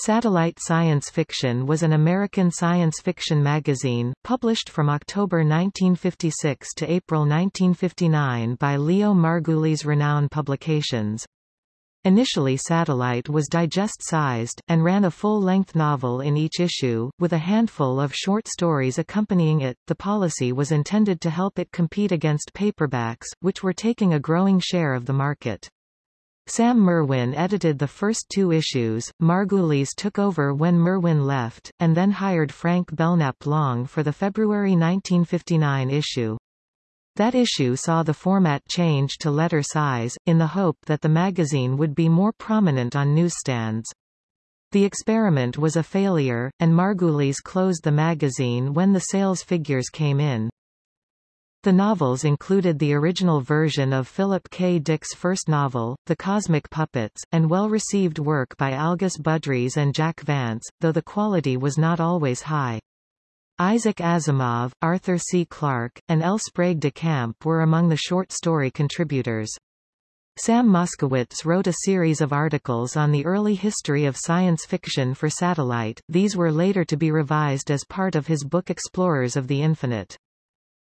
Satellite Science Fiction was an American science fiction magazine, published from October 1956 to April 1959 by Leo Margulies Renown Publications. Initially Satellite was digest-sized, and ran a full-length novel in each issue, with a handful of short stories accompanying it. The policy was intended to help it compete against paperbacks, which were taking a growing share of the market. Sam Merwin edited the first two issues, Margulies took over when Merwin left, and then hired Frank Belknap Long for the February 1959 issue. That issue saw the format change to letter size, in the hope that the magazine would be more prominent on newsstands. The experiment was a failure, and Margulies closed the magazine when the sales figures came in. The novels included the original version of Philip K. Dick's first novel, The Cosmic Puppets, and well-received work by Algis Budrys and Jack Vance, though the quality was not always high. Isaac Asimov, Arthur C. Clarke, and L. Sprague de Camp were among the short story contributors. Sam Moskowitz wrote a series of articles on the early history of science fiction for Satellite, these were later to be revised as part of his book Explorers of the Infinite.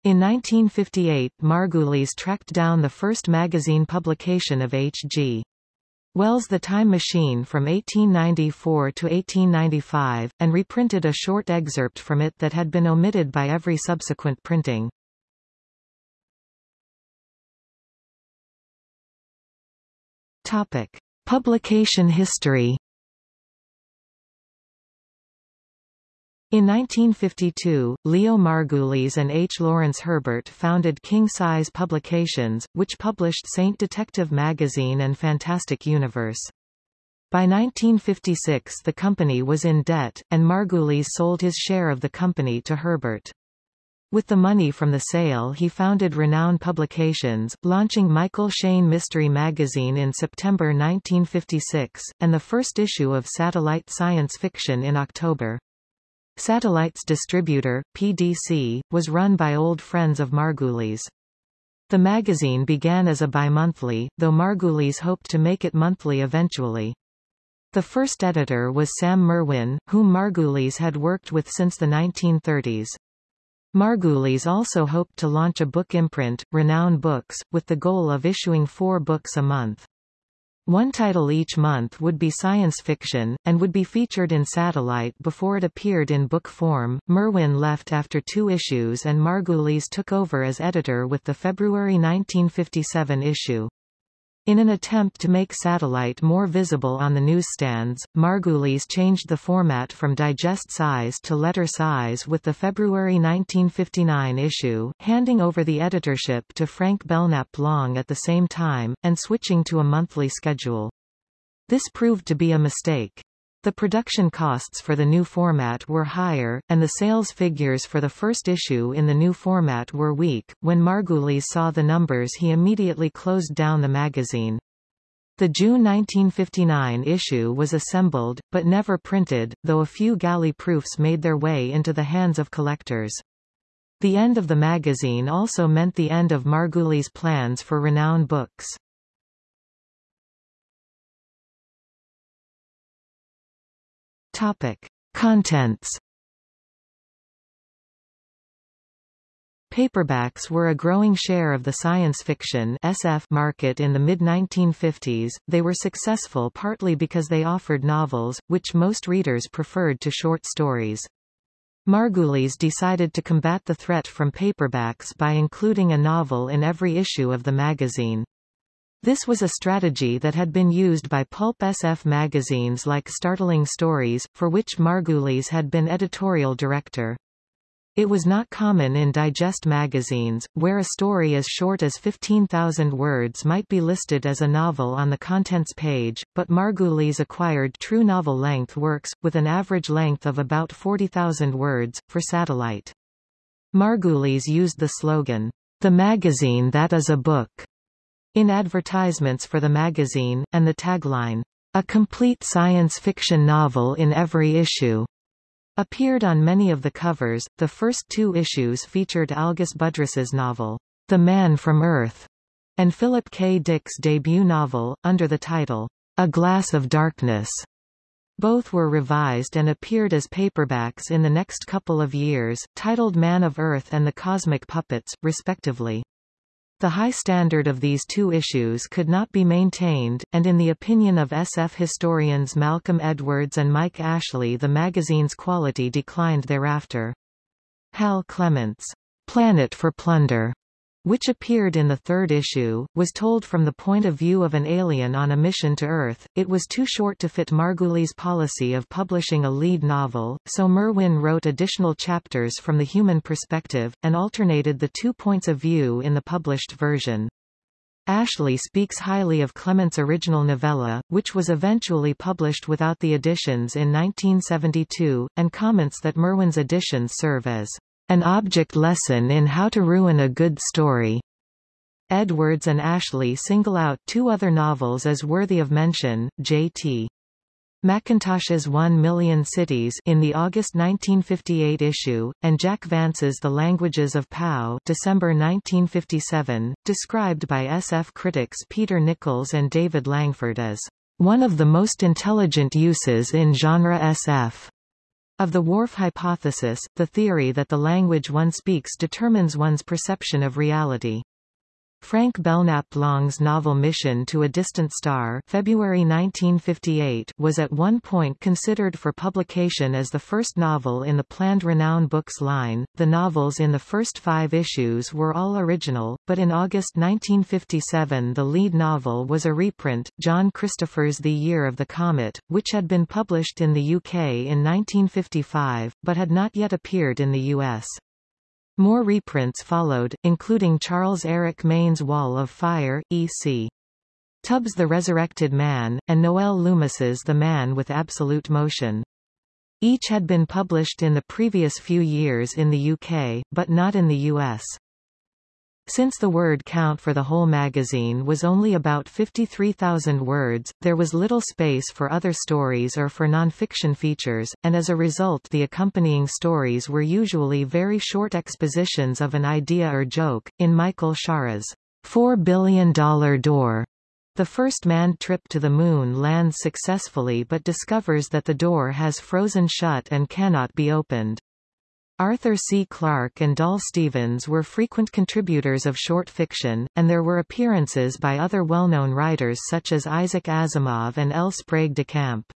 In 1958 Margulies tracked down the first magazine publication of H.G. Wells' The Time Machine from 1894 to 1895, and reprinted a short excerpt from it that had been omitted by every subsequent printing. Topic. Publication history In 1952, Leo Margulies and H. Lawrence Herbert founded King Size Publications, which published Saint Detective Magazine and Fantastic Universe. By 1956 the company was in debt, and Margulies sold his share of the company to Herbert. With the money from the sale he founded Renown Publications, launching Michael Shayne Mystery Magazine in September 1956, and the first issue of Satellite Science Fiction in October. Satellite's distributor, PDC, was run by old friends of Margulies. The magazine began as a bimonthly, though Margulies hoped to make it monthly eventually. The first editor was Sam Merwin, whom Margulies had worked with since the 1930s. Margulies also hoped to launch a book imprint, Renown Books, with the goal of issuing four books a month. One title each month would be science fiction, and would be featured in Satellite before it appeared in book form. Merwin left after two issues and Margulies took over as editor with the February 1957 issue. In an attempt to make Satellite more visible on the newsstands, Margulies changed the format from digest size to letter size with the February 1959 issue, handing over the editorship to Frank Belknap Long at the same time, and switching to a monthly schedule. This proved to be a mistake. The production costs for the new format were higher, and the sales figures for the first issue in the new format were weak. When Margulies saw the numbers he immediately closed down the magazine. The June 1959 issue was assembled, but never printed, though a few galley proofs made their way into the hands of collectors. The end of the magazine also meant the end of Margulies' plans for Renown Books. Topic. Contents Paperbacks were a growing share of the science fiction SF market in the mid-1950s. They were successful partly because they offered novels, which most readers preferred to short stories. Margulies decided to combat the threat from paperbacks by including a novel in every issue of the magazine. This was a strategy that had been used by pulp SF magazines like Startling Stories, for which Margulies had been editorial director. It was not common in digest magazines, where a story as short as 15,000 words might be listed as a novel on the contents page, but Margulies acquired true novel-length works, with an average length of about 40,000 words, for Satellite. Margulies used the slogan, The magazine that is a book, in advertisements for the magazine, and the tagline, A complete science fiction novel in every issue, appeared on many of the covers. The first two issues featured Algis Budrys's novel, The Man from Earth, and Philip K. Dick's debut novel, under the title, A Glass of Darkness. Both were revised and appeared as paperbacks in the next couple of years, titled Man of Earth and the Cosmic Puppets, respectively. The high standard of these two issues could not be maintained, and in the opinion of SF historians Malcolm Edwards and Mike Ashley the magazine's quality declined thereafter. Hal Clement's Planet for Plunder which appeared in the third issue, was told from the point of view of an alien on a mission to Earth. It was too short to fit Margulies' policy of publishing a lead novel, so Merwin wrote additional chapters from the human perspective, and alternated the two points of view in the published version. Ashley speaks highly of Clement's original novella, which was eventually published without the additions in 1972, and comments that Merwin's additions serve as an object lesson in how to ruin a good story. Edwards and Ashley single out two other novels as worthy of mention, J.T. McIntosh's One Million Cities in the August 1958 issue, and Jack Vance's The Languages of Pao December 1957, described by SF critics Peter Nichols and David Langford as one of the most intelligent uses in genre SF. Of the Whorf hypothesis, the theory that the language one speaks determines one's perception of reality. Frank Belknap Long's novel Mission to a Distant Star February 1958 was at one point considered for publication as the first novel in the planned Renown Books line. The novels in the first five issues were all original, but in August 1957 the lead novel was a reprint, John Christopher's The Year of the Comet, which had been published in the UK in 1955, but had not yet appeared in the US. More reprints followed, including Charles Eric Maine's Wall of Fire, E.C. Tubb's The Resurrected Man, and Noel Loomis's The Man with Absolute Motion. Each had been published in the previous few years in the UK, but not in the US. Since the word count for the whole magazine was only about 53,000 words, there was little space for other stories or for non-fiction features, and as a result the accompanying stories were usually very short expositions of an idea or joke. In Michael Shaara's $4 billion door, the first manned trip to the Moon lands successfully but discovers that the door has frozen shut and cannot be opened. Arthur C. Clarke and Dal Stevens were frequent contributors of short fiction, and there were appearances by other well-known writers such as Isaac Asimov and L. Sprague de Camp.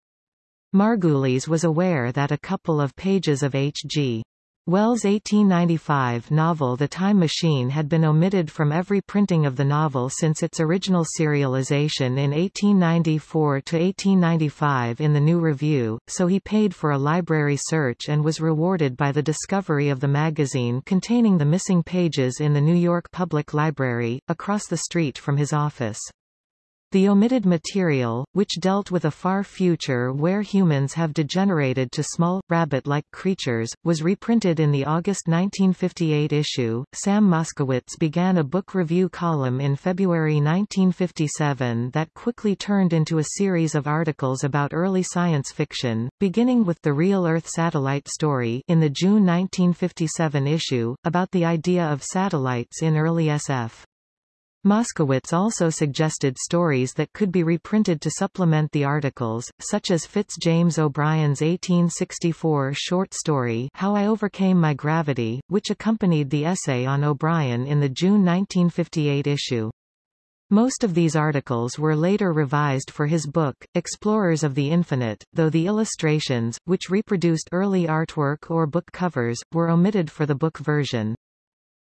Margulies was aware that a couple of pages of H.G. Wells' 1895 novel The Time Machine had been omitted from every printing of the novel since its original serialization in 1894–1895 in the New Review, so he paid for a library search and was rewarded by the discovery of the magazine containing the missing pages in the New York Public Library, across the street from his office. The omitted material, which dealt with a far future where humans have degenerated to small, rabbit-like creatures, was reprinted in the August 1958 issue. Sam Moskowitz began a book review column in February 1957 that quickly turned into a series of articles about early science fiction, beginning with the Real Earth satellite story in the June 1957 issue, about the idea of satellites in early SF. Moskowitz also suggested stories that could be reprinted to supplement the articles, such as Fitz James O'Brien's 1864 short story How I Overcame My Gravity, which accompanied the essay on O'Brien in the June 1958 issue. Most of these articles were later revised for his book, Explorers of the Infinite, though the illustrations, which reproduced early artwork or book covers, were omitted for the book version.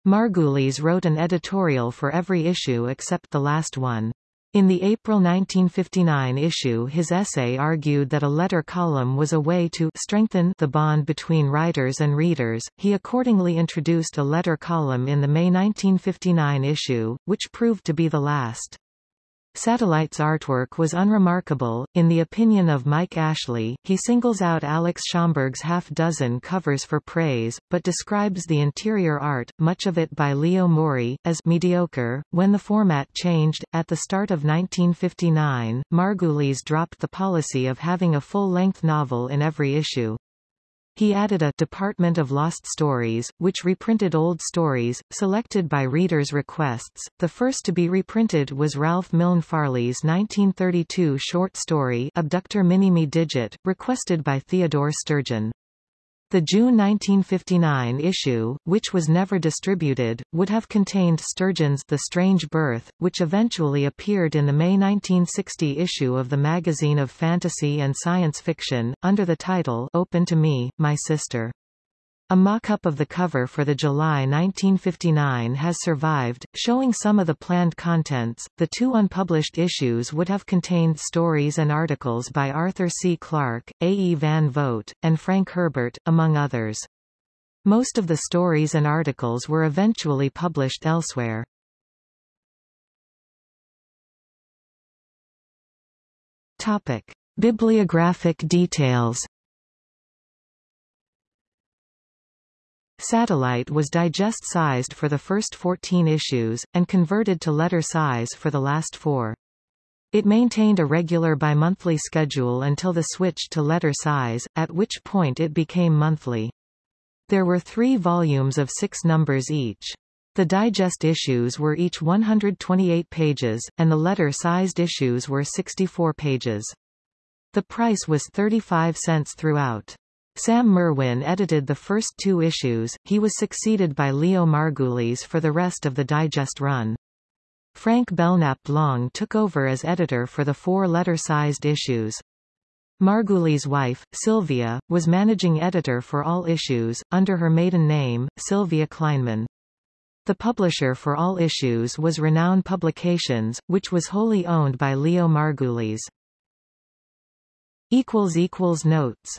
Margulies wrote an editorial for every issue except the last one. In the April 1959 issue his essay argued that a letter column was a way to strengthen the bond between writers and readers. He accordingly introduced a letter column in the May 1959 issue, which proved to be the last. Satellite's artwork was unremarkable, in the opinion of Mike Ashley, he singles out Alex Schomburg's half-dozen covers for praise, but describes the interior art, much of it by Leo Morey, as mediocre. When the format changed, at the start of 1959, Margulies dropped the policy of having a full-length novel in every issue. He added a Department of Lost Stories, which reprinted old stories, selected by readers' requests. The first to be reprinted was Ralph Milne Farley's 1932 short story Abductor Minimi Digit, requested by Theodore Sturgeon. The June 1959 issue, which was never distributed, would have contained Sturgeon's The Strange Birth, which eventually appeared in the May 1960 issue of the magazine of fantasy and science fiction, under the title Open to Me, My Sister. A mock-up of the cover for the July 1959 has survived, showing some of the planned contents. The two unpublished issues would have contained stories and articles by Arthur C. Clarke, A. E. Van Vogt, and Frank Herbert, among others. Most of the stories and articles were eventually published elsewhere. Topic. Bibliographic details Satellite was digest-sized for the first 14 issues, and converted to letter size for the last four. It maintained a regular bi-monthly schedule until the switch to letter size, at which point it became monthly. There were three volumes of six numbers each. The digest issues were each 128 pages, and the letter-sized issues were 64 pages. The price was 35 cents throughout. Sam Merwin edited the first two issues, he was succeeded by Leo Margulies for the rest of the digest run. Frank Belknap Long took over as editor for the four letter-sized issues. Margulies' wife, Sylvia, was managing editor for all issues, under her maiden name, Sylvia Kleinman. The publisher for all issues was Renown Publications, which was wholly owned by Leo Margulies. Notes